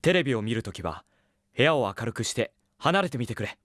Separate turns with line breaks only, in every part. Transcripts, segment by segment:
テレビを見るときは部屋を明るくして離れてみてくれ。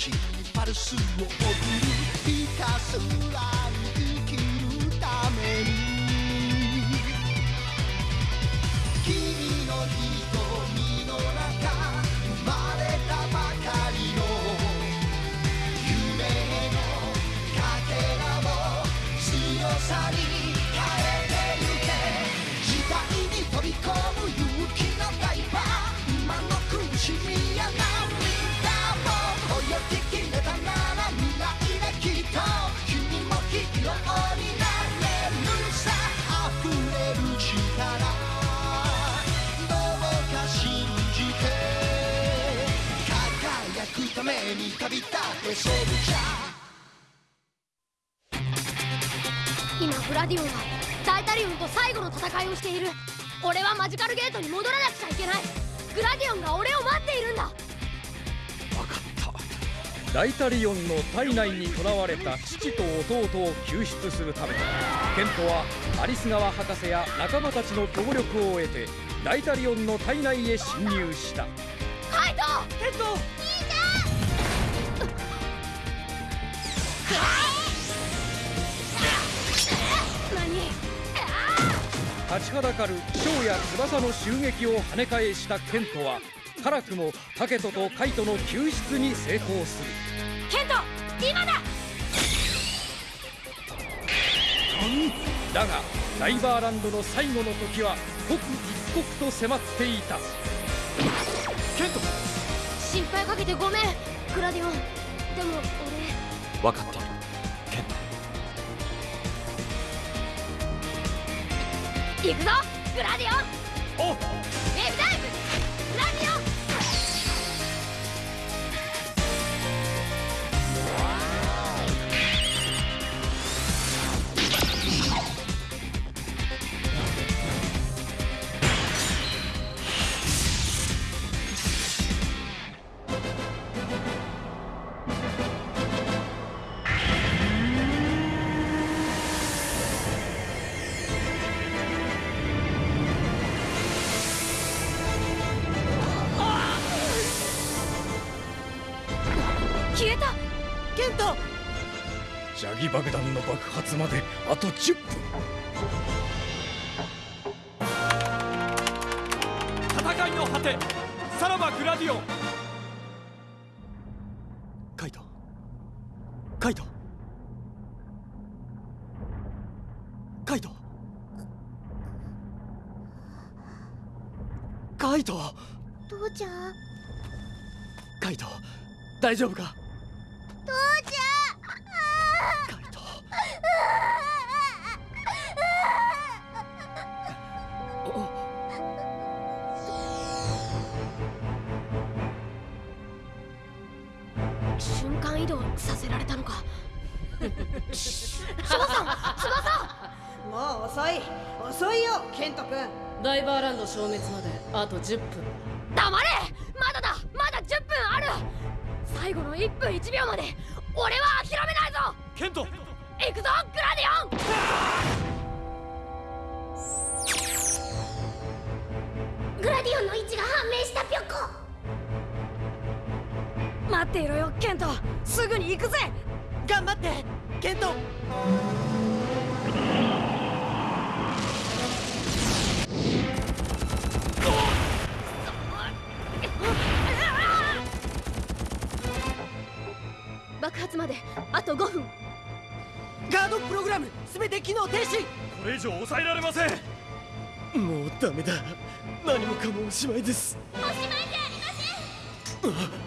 君の命にパルスを送るひたすらために旅立てソルジャー。
今グラディオンはダイタリオンと最後の戦いをしている。俺はマジカルゲートに戻らなくちゃいけない。グラディオンが俺を待っているんだ。
分かった。ダイタリオンの体内に囚われた父と弟を救出するためケントはアリス川博士や仲間たちの協力を得てダイタリオンの体内へ侵入した。
カイト
ケント立ちはだかる蝶や翼の襲撃を跳ね返したケントは辛くもタケトとカイトの救出に成功する。
ケント今だ！
だがダイバーランドの最後の時は刻一刻と迫っていた。
ケント！
心配かけてごめんグラディオン。でも
分かって
行くぞグラディオン！
爆弾の爆発まであと10分。
戦いの果てさらばグラディオン。カイト。カイト。カイト。カイト。
父ちゃん。
カイト大丈夫か？
消滅まで。あと10分。
黙れ！まだだ！まだ10分ある！最後の1分1秒まで！と5分。
ガードプログラム全て機能停止。
これ以上抑えられません。
もうダメだ。
何もかもおしまいです。
おしまいじゃありません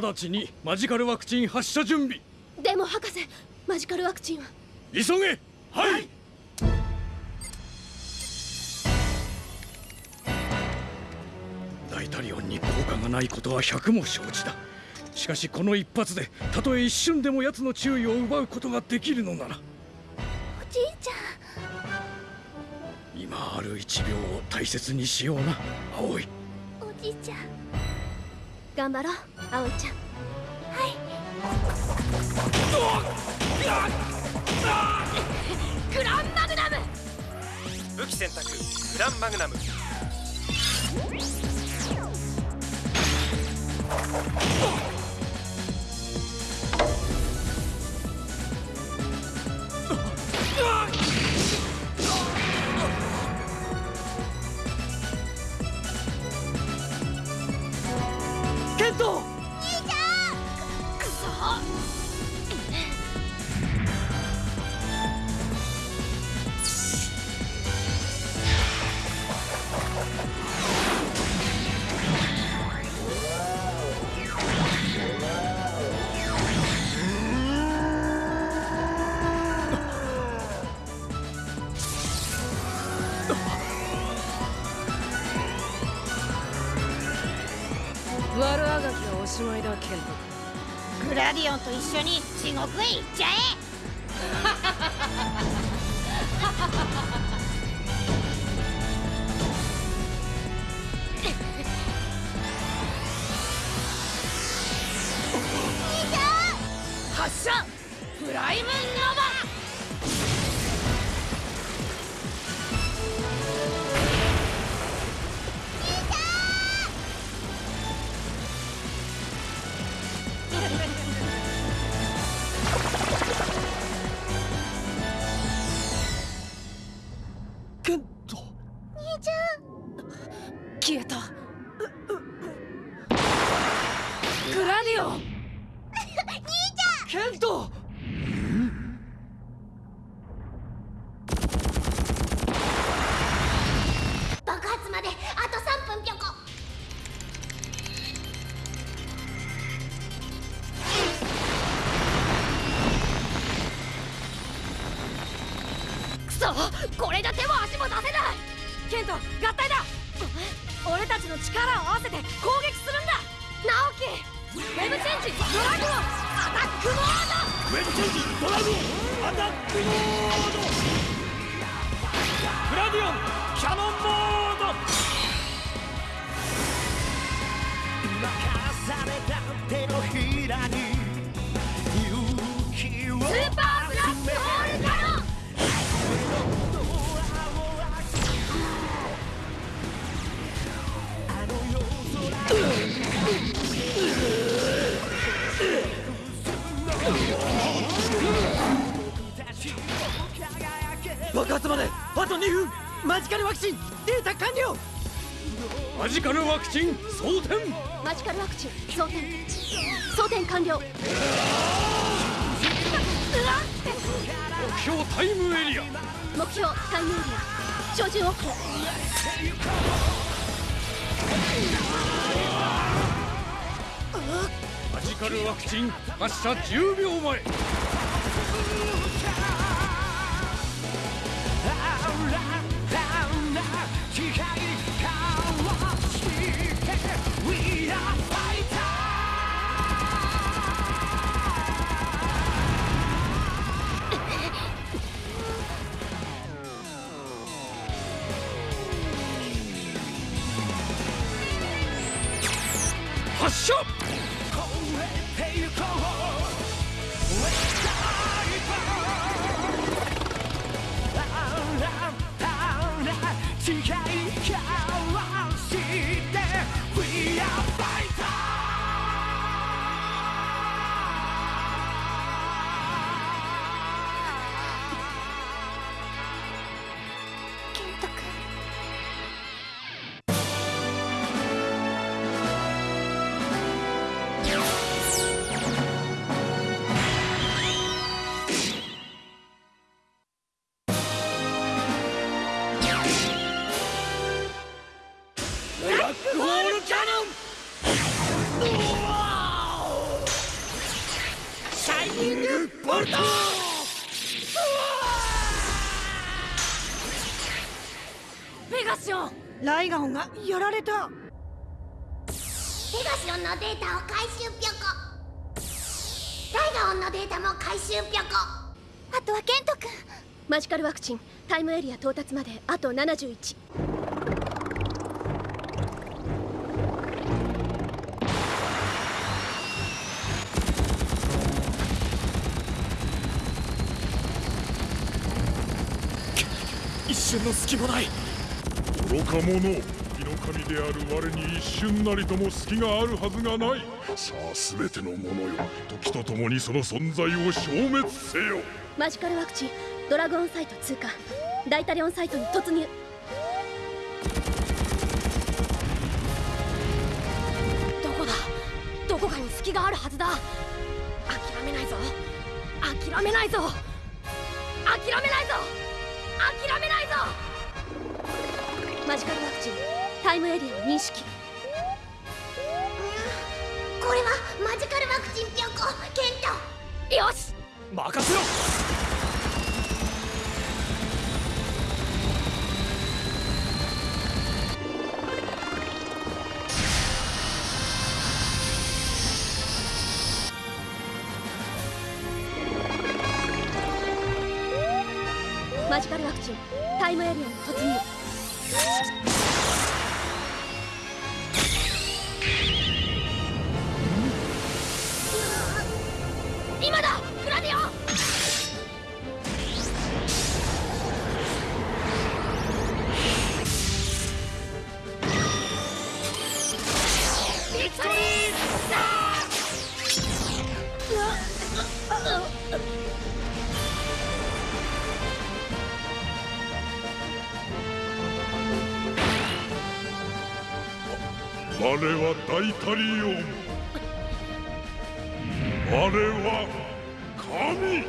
直ちにマジカルワクチン発射準備。
でも博士マジカルワクチンは。
急げはい。ダイタリオンに効果がないことは百も承知だ。しかしこの一発でたとえ一瞬でも奴の注意を奪うことができるのなら。
おじいちゃん。
今ある一秒を大切にしような葵。
おじいちゃん
頑張ろう葵ちゃん。はい。グランマグナム。
武器選択グランマグナム。
あっ
グラディオンと一緒に地獄へ行っちゃえ。
発射！プライムノ消えた。グラディオン。
ケント
された手のひらに勇気を
スーパーブラックホールカノン
爆発まであと2分。マジカルワクチンデータ完了
マジカルワクチン装填
マジカルワクチン装填装填完了。
目標タイムエリア。
目標タイムエリア。照準 OK
マジカルワクチン発射10秒前
ラオンがやられた。
ペガシオンのデータを回収ぴょこ。ライガオンのデータも回収ぴょこ。あとはケント君。
マジカルワクチン。タイムエリア到達まであと71
一瞬の隙もない
愚か者火の神である我に一瞬なりとも隙があるはずがない。さあ全てのものよ時とともにその存在を消滅せよ。
マジカルワクチンドラゴンサイト通過。ダイタリオンサイトに突入。どこだ？どこかに隙があるはずだ。諦めないぞ。諦めないぞ。諦めないぞ。諦めないぞマジカルワクチンタイムエリアを認識。
これはマジカルワクチンぴょこケント
よし。
任せろ。
マジカルワクチンタイムエリアに突入
は大タリオン。我は神。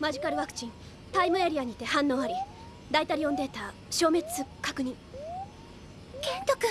マジカルワクチンタイムエリアにて反応ありダイタリオンデータ消滅確認。
ケント君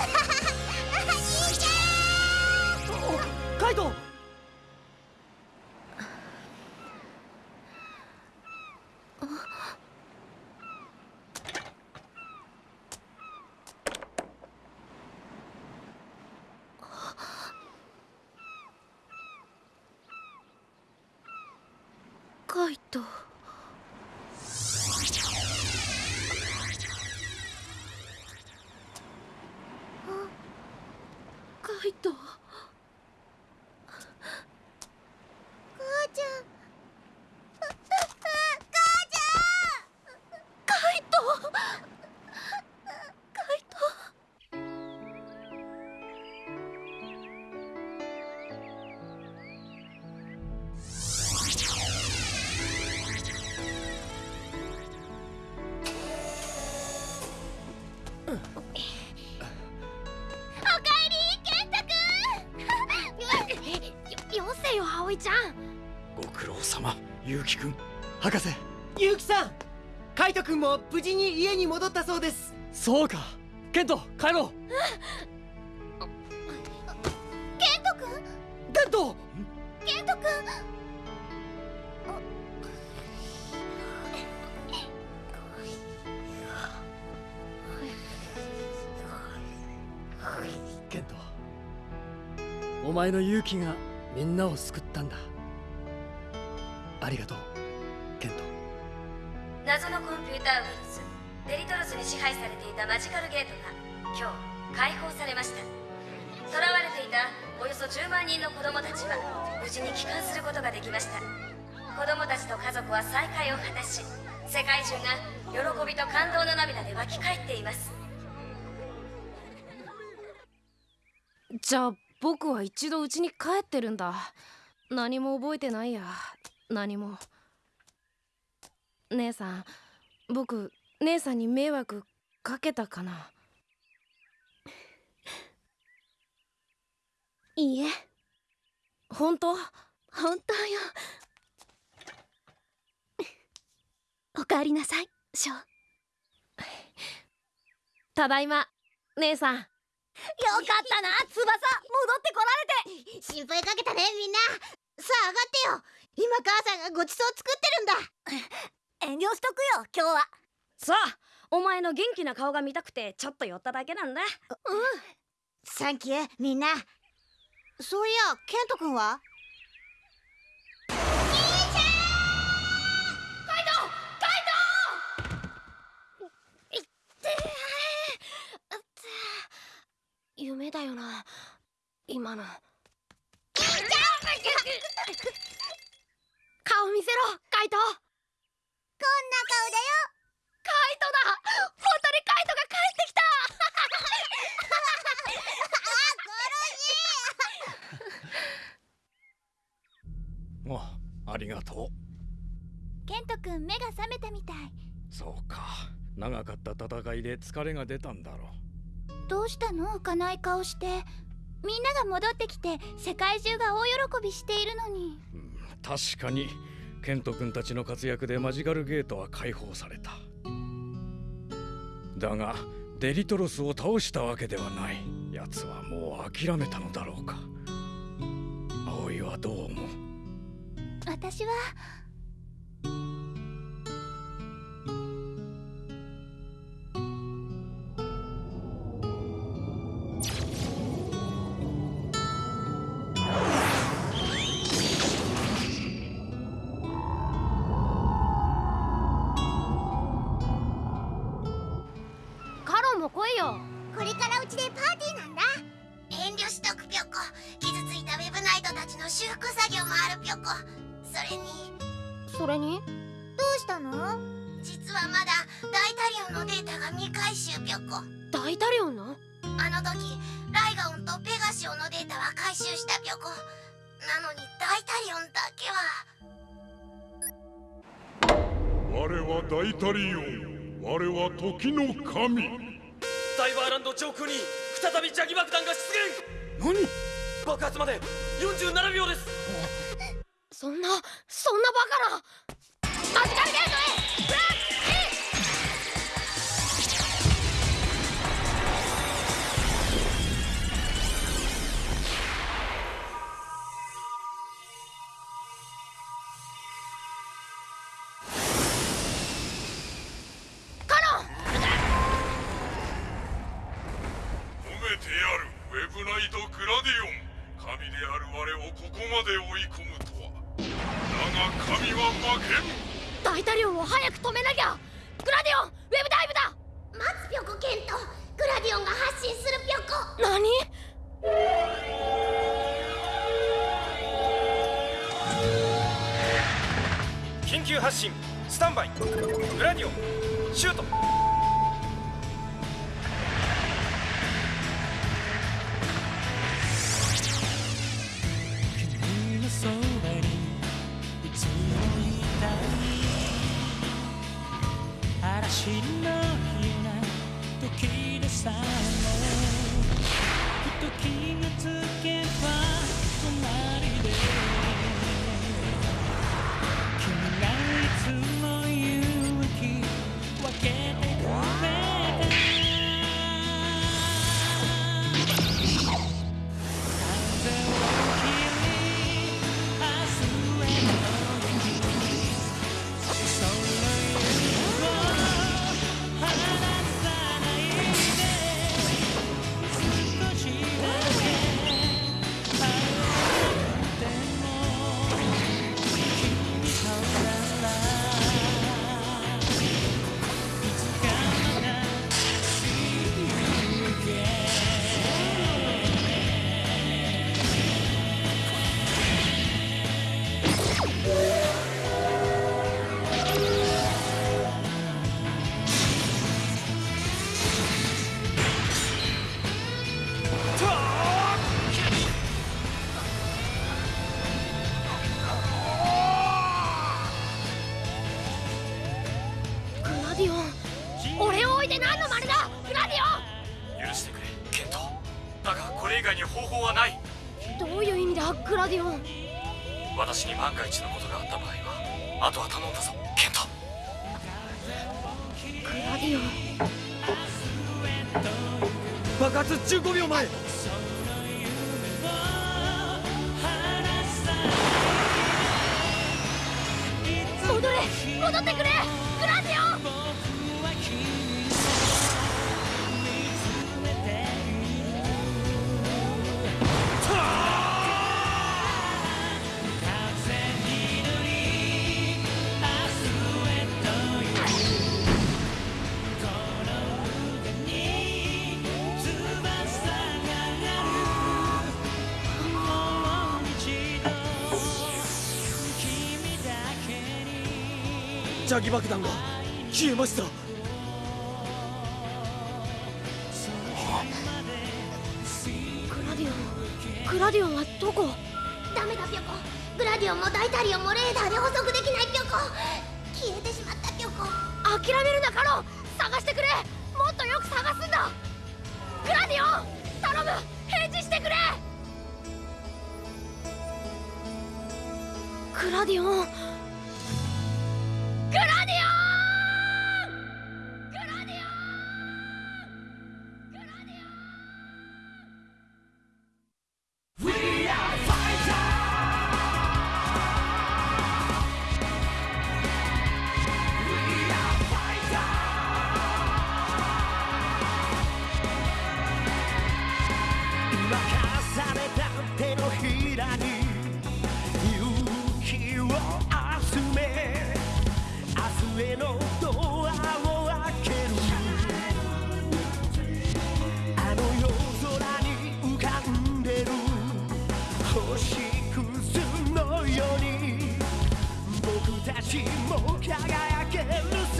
な
い
と。博士。
ゆうきさんカイト君も無事に家に戻ったそうです。
そうか。ケント帰ろう。
ケント君？
ケント！
ケント君？
ケント。
お前の勇気がみんなを救ったんだ。ありがとう
のコンピューターウイルスデリトロスに支配されていたマジカルゲートが今日解放されました。囚われていたおよそ10万人の子供たちは無事に帰還することができました。子供たちと家族は再会を果たし世界中が喜びと感動の涙で湧き返っています。
じゃあ僕は一度家に帰ってるんだ。何も覚えてないや。何も。姉さん僕姉さんに迷惑かけたかな。いいえ。本当？
本当よ。おかえりなさいショー
ただいま姉さん。
よかったな翼。戻ってこられて。心配かけたねみんな。さあ上がってよ。今母さんがごちそう作ってるんだ遠慮しとくよ今日は。
さあお前の元気な顔が見たくてちょっと寄っただけなんだ。
うん。サンキューみんな。そういやケント君は？
夢だよな。今の。顔見せろカイト
顔だよ。
カイトだ。本当にカイトが帰ってきた。
あありがとう
ケン。ト君目が覚めたみたい
そうか長かった戦いで疲れが出たんだろう
どうしたの浮かない顔してみんなが戻ってきて世界中が大喜びしているのに、
うん、確かにケント君たちの活躍でマジカルゲートは解放された。だがデリトロスを倒したわけではない。奴はもう諦めたのだろうか。葵はどう思う？
私は
なのに大タリオンだけは。
我は大タリオン。我は時の神。
ダイバーランド上空に再び邪気爆弾が出現。
何？
爆発まで47秒です。
そんなそんなバカな。マジカルゲート
まで追い込むとは。だが神は負けん。
大タリオンを早く止めなきゃ。グラディオンウェブダイブだ。
待つぴょこケント。グラディオンが発信するぴょこ。
何？
緊急発進。スタンバイ。グラディオンシュート
戻ってくれグラディオン
ジャギ爆弾が消えました。
グラディオングラディオンはどこ？
ダメだピョコ。グラディオンもダイタリオンもレーダーで捕捉できないピョコ。消えてしまったピョコ。
諦めるなカロン。探してくれ。もっとよく探すんだ。グラディオン頼む。返事してくれ。グラディオン
明日へのドアを開ける。あの夜空に浮かんでる。星屑のように。僕たちも輝けるさ。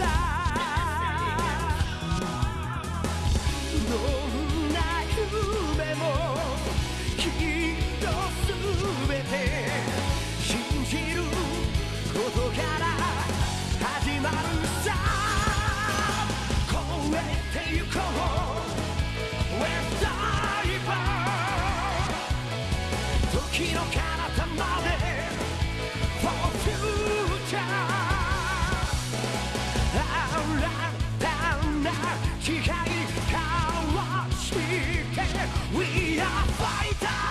どんな夢もきっとすべて信じることから。始まるさ超えてゆこう We're d i v e 時の彼方まで For future 新たな誓い交わして We are
fighters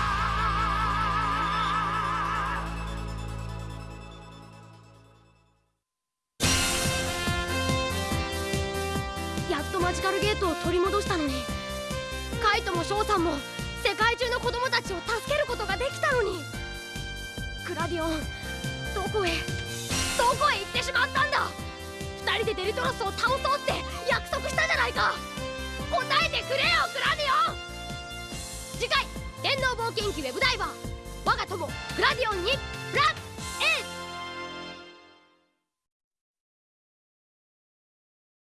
カイトもショウさんも世界中の子供たちを助けることができたのに。グラディオンどこへどこへ行ってしまったんだ。二人でデリトロスを倒そうって約束したじゃないか。答えてくれよグラディオン。次回電脳冒険記ウェブダイバー。我が友グラディオンにブラッ